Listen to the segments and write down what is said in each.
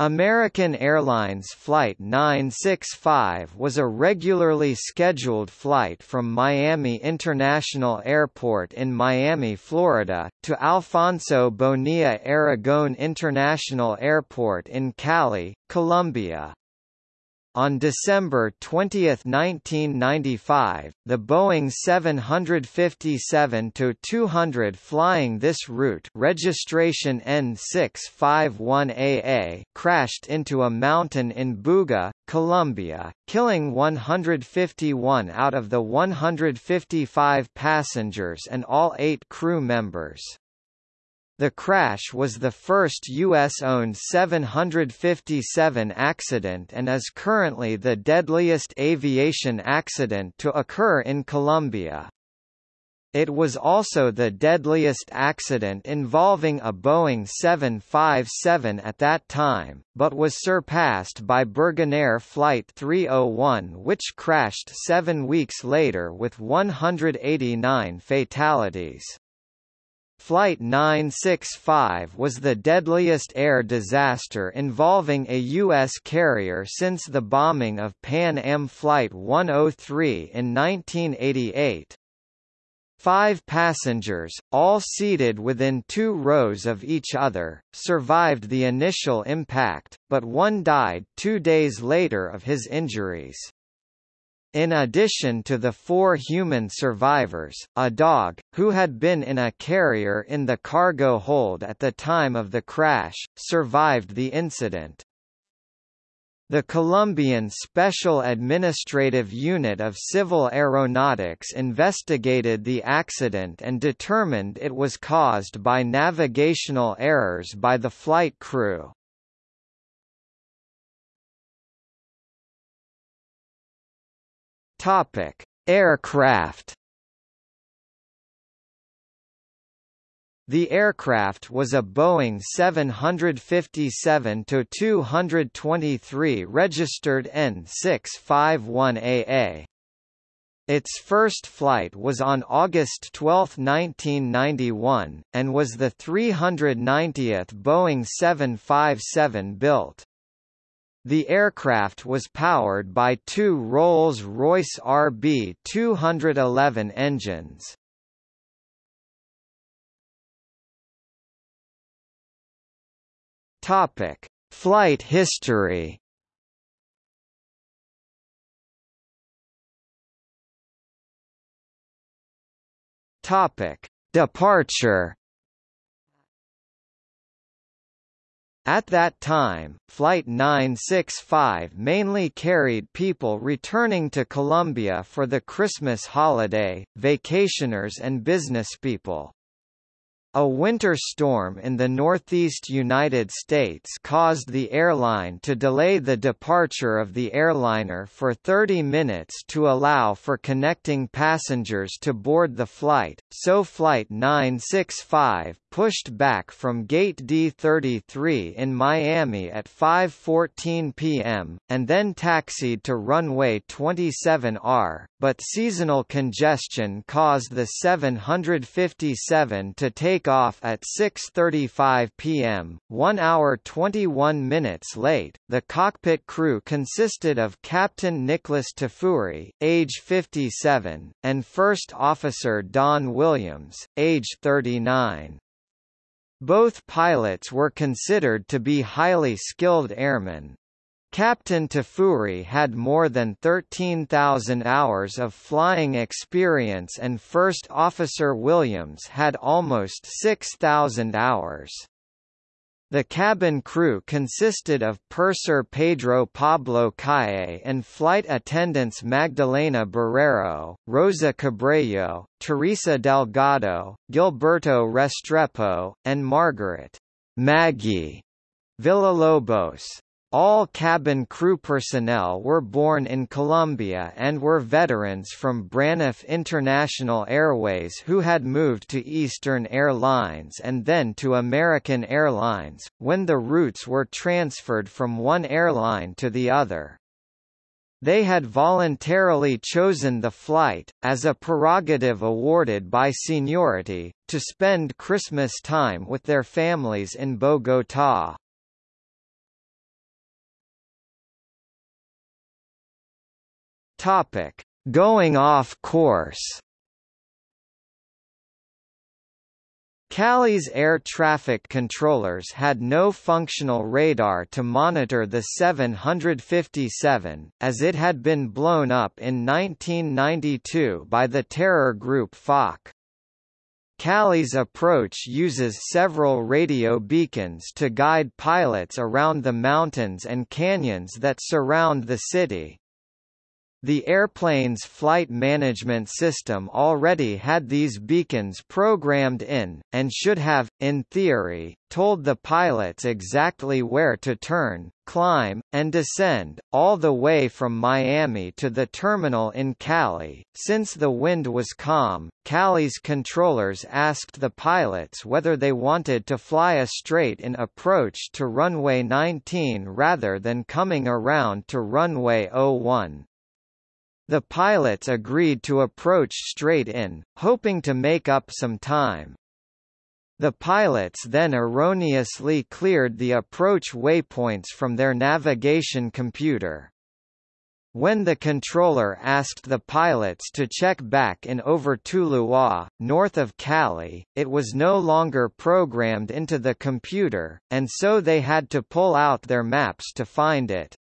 American Airlines Flight 965 was a regularly scheduled flight from Miami International Airport in Miami, Florida, to Alfonso Bonilla Aragon International Airport in Cali, Colombia. On December 20, 1995, the Boeing 757-200 flying this route registration N651AA crashed into a mountain in Buga, Colombia, killing 151 out of the 155 passengers and all eight crew members. The crash was the first U.S.-owned 757 accident and is currently the deadliest aviation accident to occur in Colombia. It was also the deadliest accident involving a Boeing 757 at that time, but was surpassed by Birgenair Flight 301 which crashed seven weeks later with 189 fatalities. Flight 965 was the deadliest air disaster involving a U.S. carrier since the bombing of Pan Am Flight 103 in 1988. Five passengers, all seated within two rows of each other, survived the initial impact, but one died two days later of his injuries. In addition to the four human survivors, a dog, who had been in a carrier in the cargo hold at the time of the crash, survived the incident. The Colombian Special Administrative Unit of Civil Aeronautics investigated the accident and determined it was caused by navigational errors by the flight crew. Topic: Aircraft. The aircraft was a Boeing 757-223 registered N651AA. Its first flight was on August 12, 1991, and was the 390th Boeing 757 built. The aircraft was powered by two Rolls-Royce RB211 engines. Topic: Flight history. Topic: Departure. At that time, Flight 965 mainly carried people returning to Colombia for the Christmas holiday, vacationers and businesspeople. A winter storm in the northeast United States caused the airline to delay the departure of the airliner for 30 minutes to allow for connecting passengers to board the flight, so Flight 965 pushed back from Gate D33 in Miami at 5.14 p.m., and then taxied to runway 27R, but seasonal congestion caused the 757 to take off at 6.35 p.m., 1 hour 21 minutes late. The cockpit crew consisted of Captain Nicholas Tafuri, age 57, and First Officer Don Williams, age 39. Both pilots were considered to be highly skilled airmen, Captain Tafuri had more than 13,000 hours of flying experience and First Officer Williams had almost 6,000 hours. The cabin crew consisted of purser Pedro Pablo Calle and flight attendants Magdalena Barrero, Rosa Cabrillo, Teresa Delgado, Gilberto Restrepo, and Margaret Maggie Villalobos. All cabin crew personnel were born in Colombia and were veterans from Braniff International Airways who had moved to Eastern Airlines and then to American Airlines, when the routes were transferred from one airline to the other. They had voluntarily chosen the flight, as a prerogative awarded by seniority, to spend Christmas time with their families in Bogotá. Topic: Going off course. Cali's air traffic controllers had no functional radar to monitor the 757, as it had been blown up in 1992 by the terror group FARC. Cali's approach uses several radio beacons to guide pilots around the mountains and canyons that surround the city. The airplane's flight management system already had these beacons programmed in, and should have, in theory, told the pilots exactly where to turn, climb, and descend, all the way from Miami to the terminal in Cali. Since the wind was calm, Cali's controllers asked the pilots whether they wanted to fly a straight-in approach to runway 19 rather than coming around to runway 01. The pilots agreed to approach straight in, hoping to make up some time. The pilots then erroneously cleared the approach waypoints from their navigation computer. When the controller asked the pilots to check back in over Tuluá, north of Cali, it was no longer programmed into the computer, and so they had to pull out their maps to find it.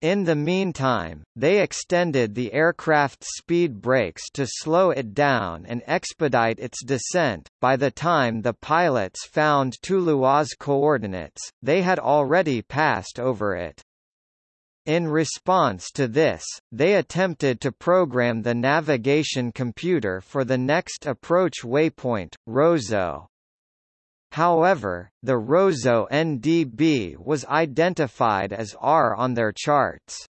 In the meantime, they extended the aircraft's speed brakes to slow it down and expedite its descent. By the time the pilots found Tuluá's coordinates, they had already passed over it. In response to this, they attempted to program the navigation computer for the next approach waypoint, Rozo. However, the Rozo NDB was identified as R on their charts.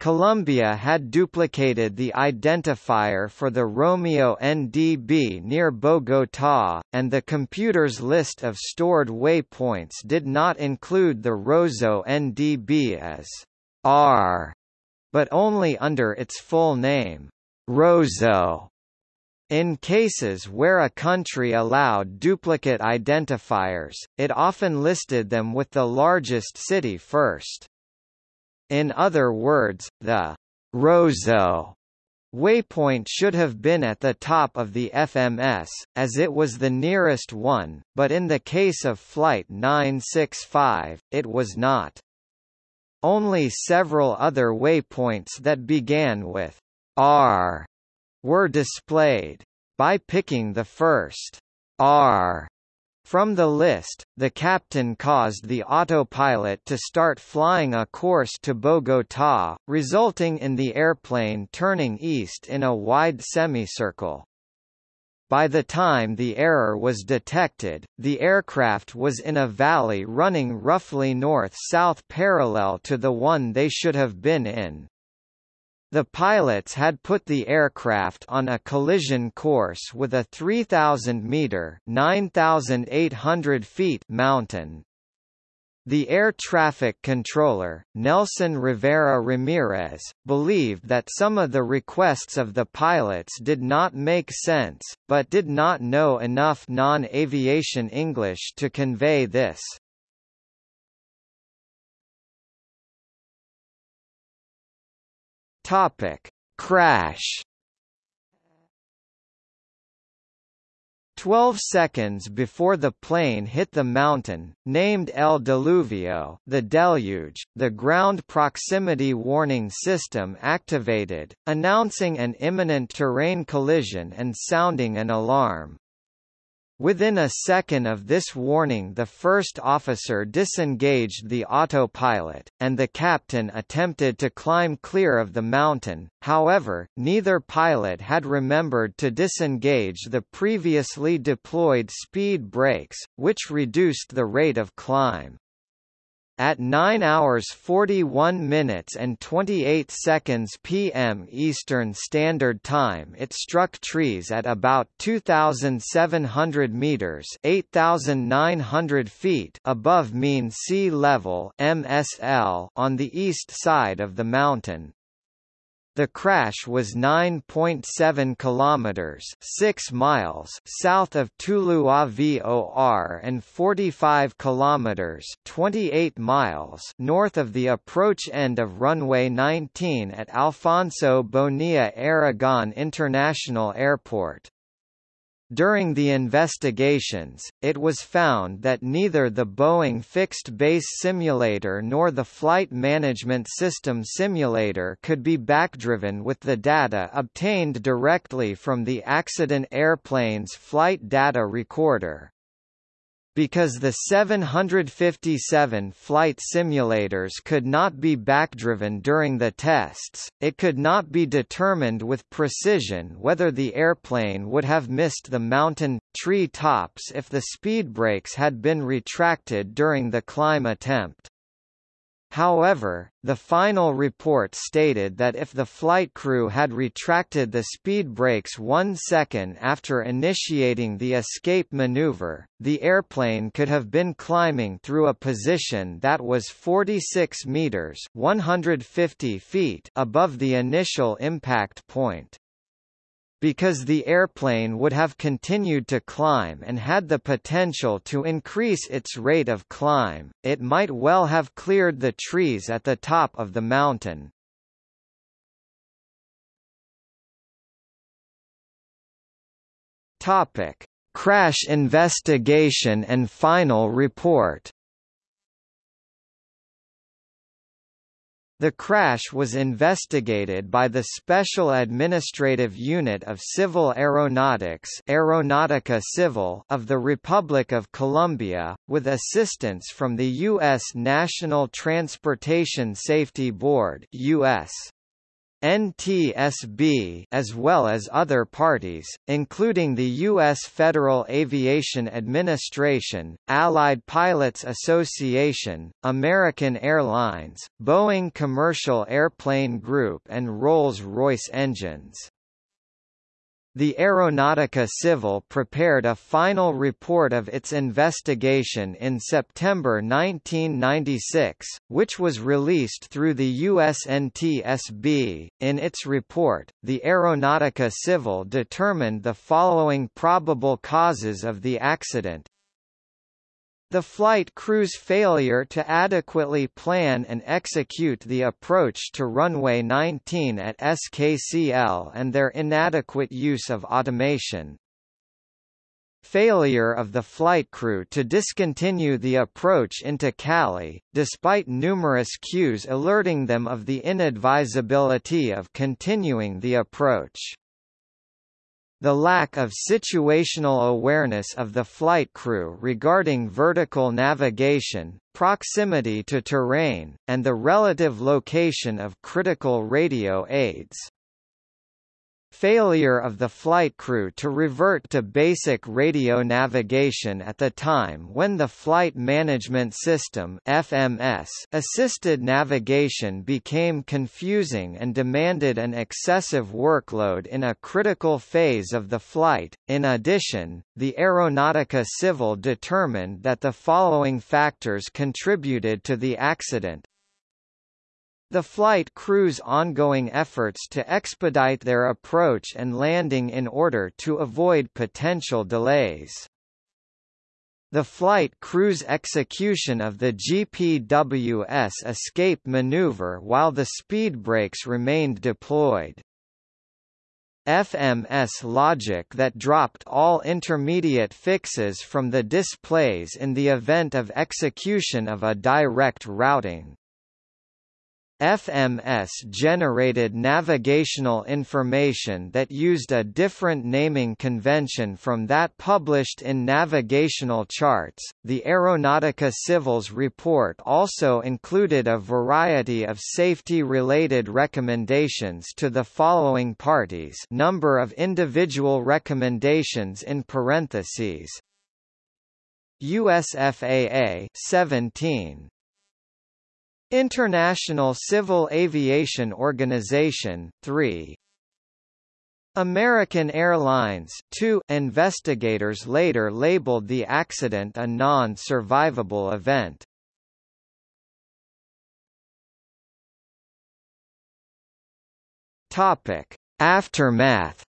Colombia had duplicated the identifier for the Romeo NDB near Bogotá, and the computer's list of stored waypoints did not include the Rozo NDB as R, but only under its full name, Rozo. In cases where a country allowed duplicate identifiers, it often listed them with the largest city first. In other words, the Rozo waypoint should have been at the top of the FMS, as it was the nearest one, but in the case of Flight 965, it was not. Only several other waypoints that began with R were displayed. By picking the first R from the list, the captain caused the autopilot to start flying a course to Bogotá, resulting in the airplane turning east in a wide semicircle. By the time the error was detected, the aircraft was in a valley running roughly north-south parallel to the one they should have been in. The pilots had put the aircraft on a collision course with a 3,000-metre (9,800 feet) mountain. The air traffic controller, Nelson Rivera Ramirez, believed that some of the requests of the pilots did not make sense, but did not know enough non-aviation English to convey this. Topic: Crash. 12 seconds before the plane hit the mountain, named El Diluvio the deluge, the ground proximity warning system activated, announcing an imminent terrain collision and sounding an alarm. Within a second of this warning the first officer disengaged the autopilot, and the captain attempted to climb clear of the mountain, however, neither pilot had remembered to disengage the previously deployed speed brakes, which reduced the rate of climb. At 9 hours 41 minutes and 28 seconds p.m. Eastern Standard Time it struck trees at about 2,700 meters 8,900 feet above mean sea level MSL on the east side of the mountain. The crash was 9.7 kilometers, 6 miles south of Tuluá VOR and 45 kilometers, 28 miles north of the approach end of runway 19 at Alfonso Bonilla Aragon International Airport. During the investigations, it was found that neither the Boeing fixed-base simulator nor the Flight Management System simulator could be backdriven with the data obtained directly from the accident airplane's flight data recorder. Because the 757 flight simulators could not be backdriven during the tests, it could not be determined with precision whether the airplane would have missed the mountain, tree tops if the speed brakes had been retracted during the climb attempt. However, the final report stated that if the flight crew had retracted the speed brakes one second after initiating the escape maneuver, the airplane could have been climbing through a position that was 46 meters 150 feet above the initial impact point. Because the airplane would have continued to climb and had the potential to increase its rate of climb, it might well have cleared the trees at the top of the mountain. Topic: Crash investigation and final report. The crash was investigated by the Special Administrative Unit of Civil Aeronautics Aeronautica Civil of the Republic of Colombia, with assistance from the U.S. National Transportation Safety Board US. NTSB as well as other parties, including the U.S. Federal Aviation Administration, Allied Pilots Association, American Airlines, Boeing Commercial Airplane Group and Rolls-Royce Engines. The Aeronautica Civil prepared a final report of its investigation in September 1996, which was released through the USNTSB. In its report, the Aeronautica Civil determined the following probable causes of the accident the flight crew's failure to adequately plan and execute the approach to runway 19 at SKCL and their inadequate use of automation. Failure of the flight crew to discontinue the approach into Cali, despite numerous cues alerting them of the inadvisability of continuing the approach. The lack of situational awareness of the flight crew regarding vertical navigation, proximity to terrain, and the relative location of critical radio aids. Failure of the flight crew to revert to basic radio navigation at the time when the Flight Management System FMS assisted navigation became confusing and demanded an excessive workload in a critical phase of the flight. In addition, the Aeronautica Civil determined that the following factors contributed to the accident the flight crew's ongoing efforts to expedite their approach and landing in order to avoid potential delays. The flight crew's execution of the GPWS escape maneuver while the speed brakes remained deployed. FMS logic that dropped all intermediate fixes from the displays in the event of execution of a direct routing. FMS generated navigational information that used a different naming convention from that published in navigational charts. The Aeronautica Civil's report also included a variety of safety related recommendations to the following parties. Number of individual recommendations in parentheses. USFAA 17 International Civil Aviation Organization 3 American Airlines 2 investigators later labeled the accident a non-survivable event. Topic: Aftermath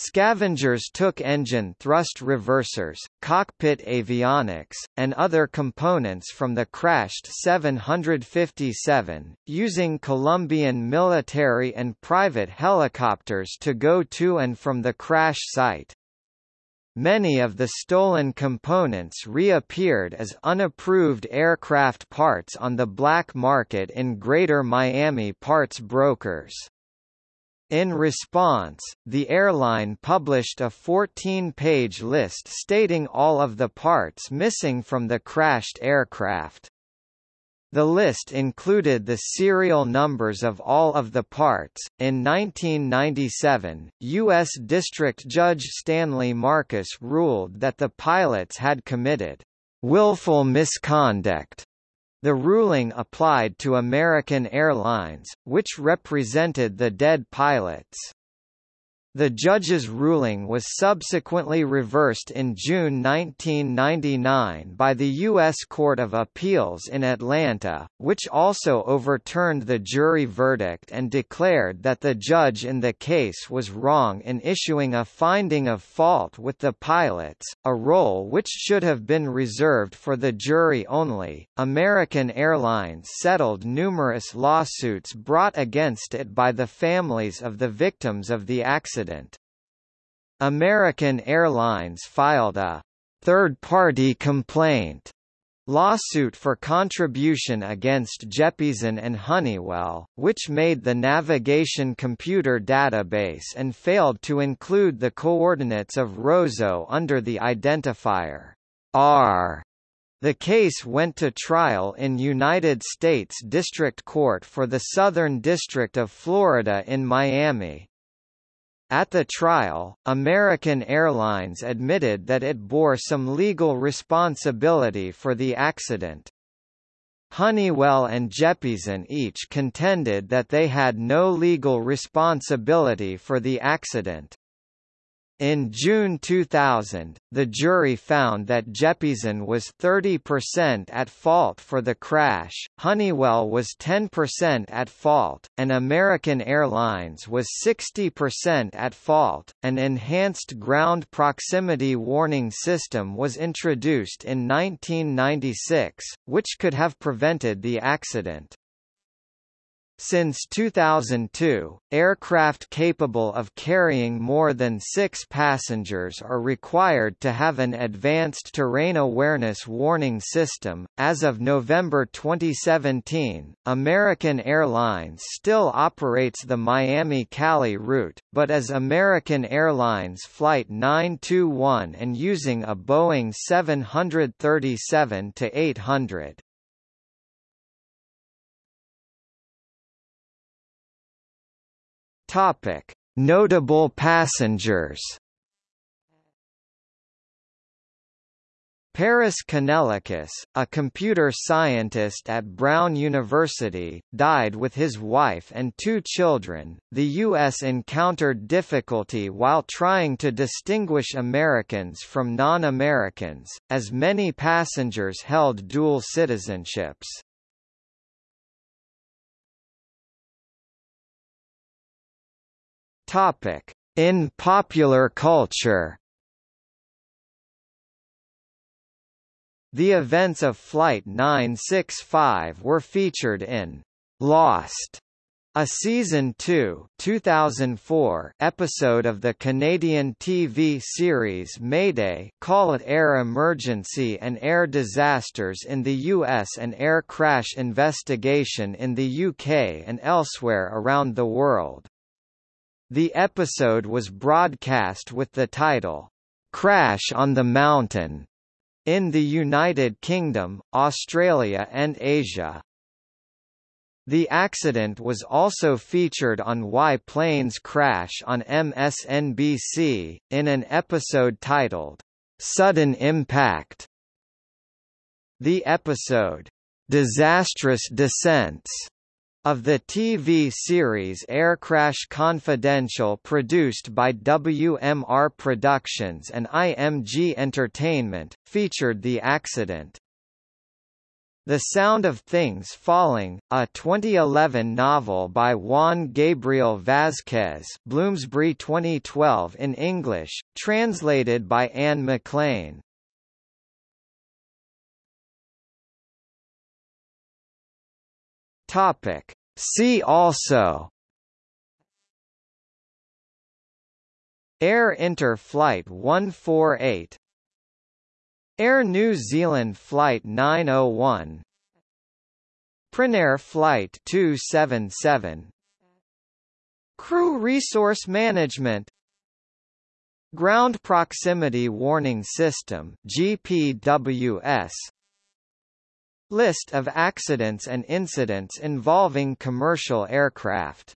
Scavengers took engine thrust reversers, cockpit avionics, and other components from the crashed 757, using Colombian military and private helicopters to go to and from the crash site. Many of the stolen components reappeared as unapproved aircraft parts on the black market in Greater Miami parts brokers. In response, the airline published a 14-page list stating all of the parts missing from the crashed aircraft. The list included the serial numbers of all of the parts. In 1997, U.S. District Judge Stanley Marcus ruled that the pilots had committed willful misconduct the ruling applied to American Airlines, which represented the dead pilots. The judge's ruling was subsequently reversed in June 1999 by the U.S. Court of Appeals in Atlanta, which also overturned the jury verdict and declared that the judge in the case was wrong in issuing a finding of fault with the pilots, a role which should have been reserved for the jury only. American Airlines settled numerous lawsuits brought against it by the families of the victims of the accident American Airlines filed a third-party complaint lawsuit for contribution against Jeppesen and Honeywell, which made the navigation computer database and failed to include the coordinates of Rozo under the identifier R. The case went to trial in United States District Court for the Southern District of Florida in Miami. At the trial, American Airlines admitted that it bore some legal responsibility for the accident. Honeywell and Jeppesen each contended that they had no legal responsibility for the accident. In June 2000, the jury found that Jeppesen was 30% at fault for the crash, Honeywell was 10% at fault, and American Airlines was 60% at fault. An enhanced ground proximity warning system was introduced in 1996, which could have prevented the accident. Since 2002, aircraft capable of carrying more than six passengers are required to have an advanced terrain awareness warning system. As of November 2017, American Airlines still operates the Miami Cali route, but as American Airlines Flight 921 and using a Boeing 737 800. Topic: Notable passengers. Paris Kanellakis, a computer scientist at Brown University, died with his wife and two children. The U.S. encountered difficulty while trying to distinguish Americans from non Americans, as many passengers held dual citizenships. Topic: In popular culture. The events of Flight 965 were featured in Lost, a season 2 2004 episode of the Canadian TV series Mayday Call it Air Emergency and Air Disasters in the US and Air Crash Investigation in the UK and elsewhere around the world. The episode was broadcast with the title, Crash on the Mountain, in the United Kingdom, Australia and Asia. The accident was also featured on Why Planes Crash on MSNBC, in an episode titled, Sudden Impact. The episode, Disastrous Descents, of the TV series Air Crash Confidential produced by WMR Productions and IMG Entertainment, featured the accident. The Sound of Things Falling, a 2011 novel by Juan Gabriel Vázquez Bloomsbury 2012 in English, translated by Anne McLean. Topic. See also. Air Inter Flight 148 Air New Zealand Flight 901 Prinair Flight 277 Crew Resource Management. Ground Proximity Warning System GPWS List of accidents and incidents involving commercial aircraft